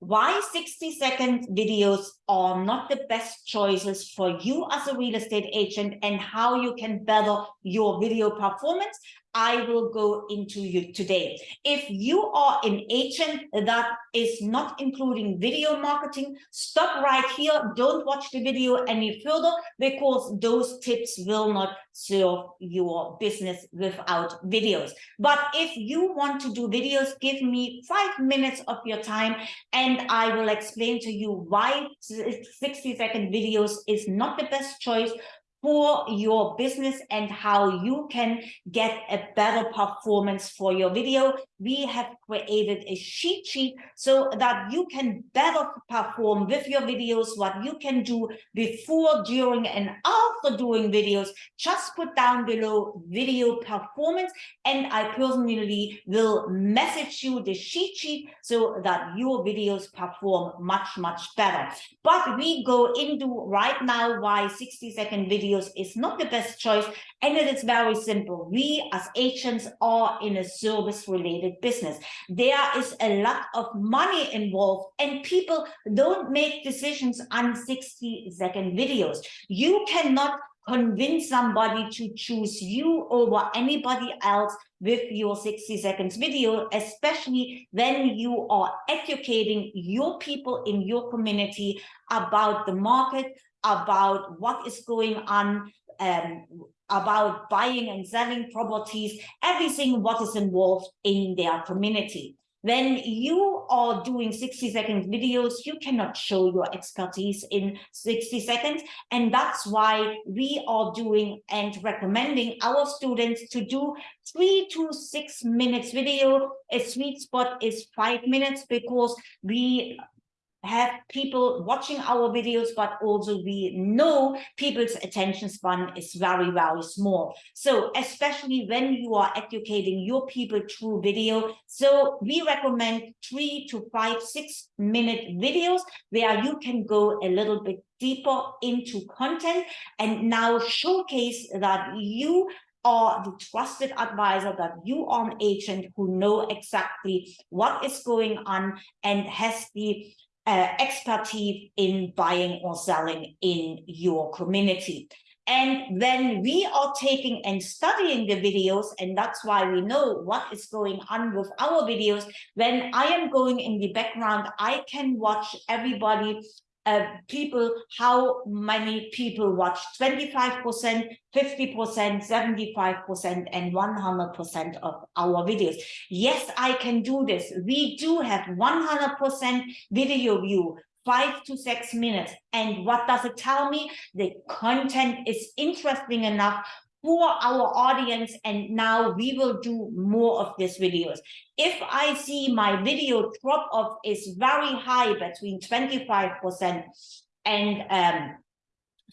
why 60 second videos are not the best choices for you as a real estate agent and how you can better your video performance I will go into you today. If you are an agent that is not including video marketing, stop right here. Don't watch the video any further because those tips will not serve your business without videos. But if you want to do videos, give me five minutes of your time and I will explain to you why 60 second videos is not the best choice for your business and how you can get a better performance for your video. We have created a sheet sheet so that you can better perform with your videos, what you can do before, during, and after doing videos. Just put down below video performance, and I personally will message you the sheet sheet so that your videos perform much, much better. But we go into right now why 60 second videos videos is not the best choice. And it is very simple. We as agents are in a service related business. There is a lot of money involved and people don't make decisions on 60 second videos. You cannot convince somebody to choose you over anybody else with your 60 seconds video, especially when you are educating your people in your community about the market, about what is going on, um, about buying and selling properties, everything what is involved in their community. When you are doing 60 second videos, you cannot show your expertise in 60 seconds. And that's why we are doing and recommending our students to do three to six minutes video. A sweet spot is five minutes because we have people watching our videos, but also we know people's attention span is very, very small. So especially when you are educating your people through video. So we recommend three to five, six minute videos where you can go a little bit deeper into content and now showcase that you are the trusted advisor that you are an agent who know exactly what is going on and has the uh, expertise in buying or selling in your community. And then we are taking and studying the videos, and that's why we know what is going on with our videos. When I am going in the background, I can watch everybody uh, people, how many people watch 25%, 50%, 75%, and 100% of our videos. Yes, I can do this. We do have 100% video view, five to six minutes. And what does it tell me? The content is interesting enough for our audience and now we will do more of these videos. If i see my video drop off is very high between 25 percent and um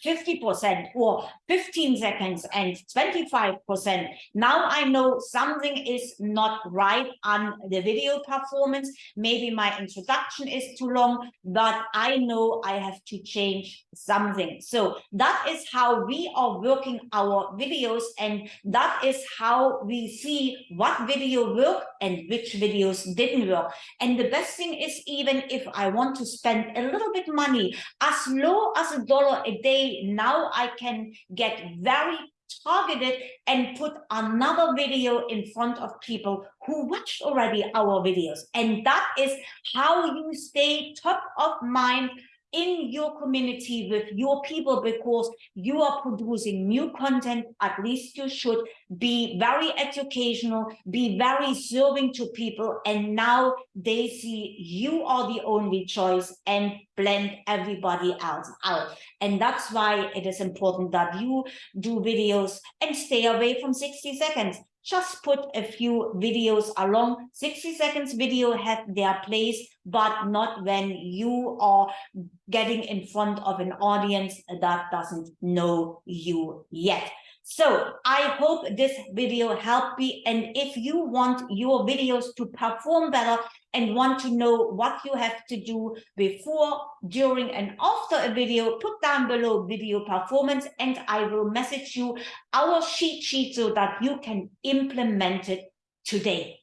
50% or 15 seconds and 25%. Now I know something is not right on the video performance. Maybe my introduction is too long, but I know I have to change something. So that is how we are working our videos and that is how we see what video worked and which videos didn't work. And the best thing is even if I want to spend a little bit money, as low as a dollar a day now I can get very targeted and put another video in front of people who watched already our videos. And that is how you stay top of mind in your community with your people because you are producing new content at least you should be very educational be very serving to people and now they see you are the only choice and blend everybody else out. And that's why it is important that you do videos and stay away from 60 seconds just put a few videos along. 60 seconds video have their place but not when you are getting in front of an audience that doesn't know you yet so I hope this video helped you. And if you want your videos to perform better and want to know what you have to do before, during, and after a video, put down below video performance and I will message you our sheet sheet so that you can implement it today.